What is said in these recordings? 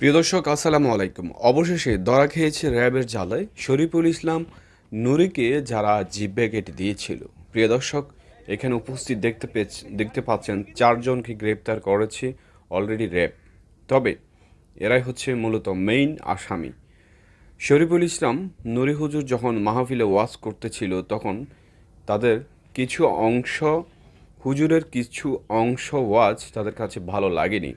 প্রিয় দর্শক, আসসালামু আলাইকুম। অবশেষে ধরা খেয়েছে র্যাবের জালায় শরীফুল ইসলাম নুরিকে যারা জিব্বে কেটে দিয়েছিল। প্রিয় দর্শক, এখানে উপস্থিত দেখতে পেয়েছ দেখতে পাচ্ছেন চারজনকে গ্রেপ্তার করেছে অলরেডি র্যাব। তবে এরাই হচ্ছে মূলত মেইন আসামি। শরীফুল ইসলাম নুরি হুজুর যখন মাহফিলে ওয়াজ করতেছিল, তখন তাদের কিছু অংশ, হুজুরের কিছু অংশ ওয়াজ তাদের কাছে ভালো লাগেনি।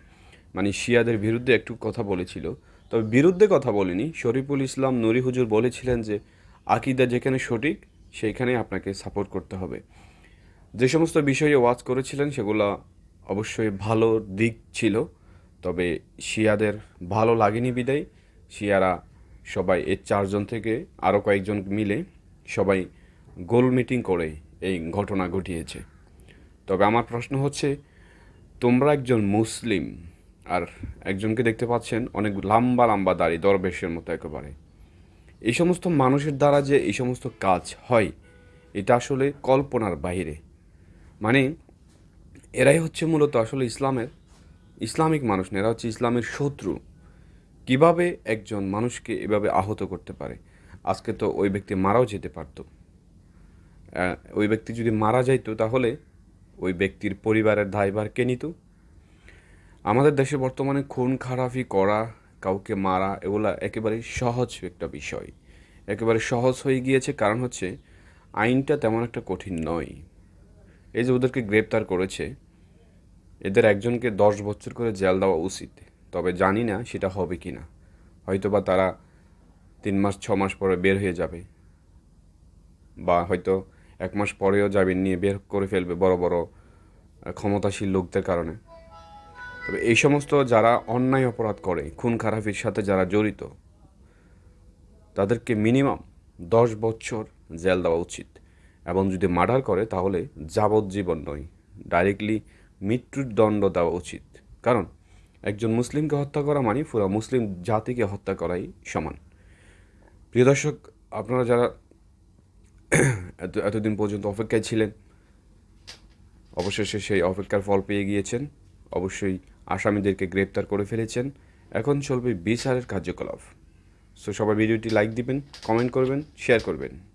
মানে শিয়াদের বিরুদ্ধে একটু কথা বলেছিল। তবে বিরুদ্ধে কথা বলেনি। শরীফুল ইসলাম নুরি হুজুর বলেছিলেন যে, আকিদা যেখানে সঠিক সেইখানে আপনাকে সাপোর্ট করতে হবে। যে সমস্ত বিষয়ে ওয়াজ করেছিলেন, সেগুলো অবশ্যই ভালো দিক ছিল। তবে শিয়াদের ভালো লাগেনি বিদায়। শিয়ারা সবাই, এর চারজন থেকে আরও কয়েকজন মিলে সবাই গোল মিটিং করে এই ঘটনা ঘটিয়েছে। তবে আমার প্রশ্ন হচ্ছে, তোমরা একজন মুসলিম আর একজনকে দেখতে পাচ্ছেন অনেক লম্বা লম্বা দাড়ি, দরবেশের মতো একেবারে। এই সমস্ত মানুষের দ্বারা যে এই সমস্ত কাজ হয়, এটা আসলে কল্পনার বাইরে মানে এরাই হচ্ছে মূলত আসলে ইসলামের ইসলামিক মানুষ না, এরা হচ্ছে ইসলামের শত্রু। কীভাবে একজন মানুষকে এভাবে আহত করতে পারে? আজকে তো ওই ব্যক্তি মারাও যেতে পারত। ওই ব্যক্তি যদি মারা যাইতো তাহলে ওই ব্যক্তির পরিবারের দায়ভার কে নিত? আমাদের দেশে বর্তমানে খুন, খারাপি করা কাউকে মারা এগুলা একেবারে সহজ একটা বিষয়। একেবারে সহজ হয়ে গিয়েছে কারণ হচ্ছে আইনটা তেমন একটা কঠিন নয়। এই যে ওদেরকে গ্রেপ্তার করেছে, এদের একজনকে দশ বছর করে জেল দেওয়া উচিত, তবে জানি না সেটা হবে কি না হয়তো বা তারা তিন মাস, ছ মাস পরে বের হয়ে যাবে, বা হয়তো এক মাস পরেও জামিন নিয়ে বের করে ফেলবে বড় বড় ক্ষমতাশীল লোকদের কারণে। তবে এই সমস্ত যারা অন্যায় অপরাধ করে, খুন খারাপির সাথে যারা জড়িত, তাদেরকে মিনিমাম দশ বছর জেল দেওয়া উচিত। এবং যদি মার্ডার করে, তাহলে যাবজ্জীবন নয়, ডাইরেক্টলি মৃত্যুর দণ্ড দেওয়া উচিত। কারণ একজন মুসলিমকে হত্যা করা মানে পুরো মুসলিম জাতিকে হত্যা করাই সমান। প্রিয় দর্শক, আপনারা যারা এত, এতদিন পর্যন্ত অপেক্ষায় ছিলেন, অবশেষে সেই অপেক্ষার ফল পেয়ে গিয়েছেন। অবশ্যই আসামিদেরকে গ্রেপ্তার করে ফেলেছেন। এখন চলবে বিচারের কার্যকলাপ। সো সবাই ভিডিওটি লাইক দিবেন কমেন্ট করবেন শেয়ার করবেন।